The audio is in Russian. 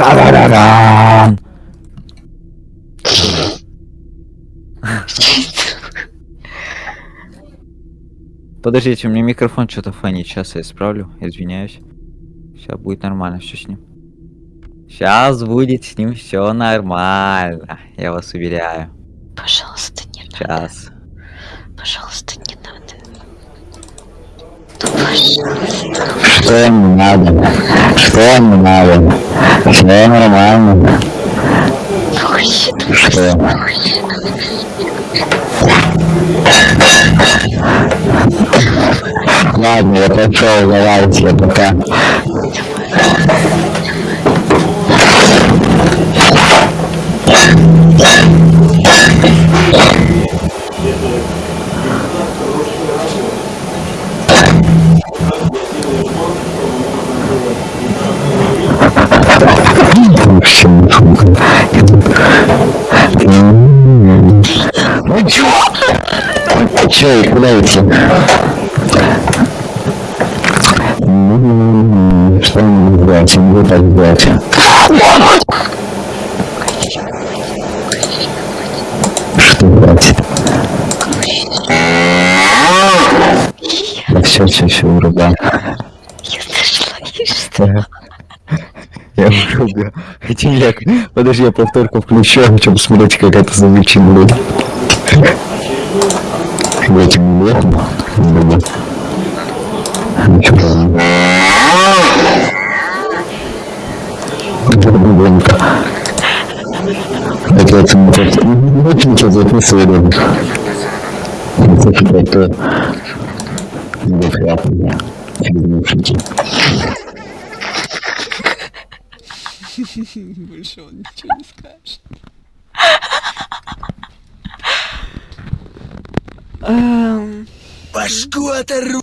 Та-да-да-дан! Подождите, у меня микрофон что-то фонит. Сейчас я исправлю. Извиняюсь. Сейчас будет нормально все с ним. Сейчас будет с ним все нормально. Я вас уверяю. Пожалуйста, не надо. Сейчас. Пожалуйста, не надо. Что ему надо? Что ему надо? Все нормально. Что? Ладно, я пошел, давайте, пока. Идти? М, Что мне делать? Не так делать. Что делать? Да все, все, все, вырубай. Я нашла, что? Я. Хотя я... Подожди, я повторку включу, хочу посмотреть, как это звучит будет. Блять, блохом. Да. Ничего подобного. Громко. Это это не просто... Не очень ничего записывали. Это это... Неприятно. Через наушники. Больше он ничего не скажет. Башку оторву!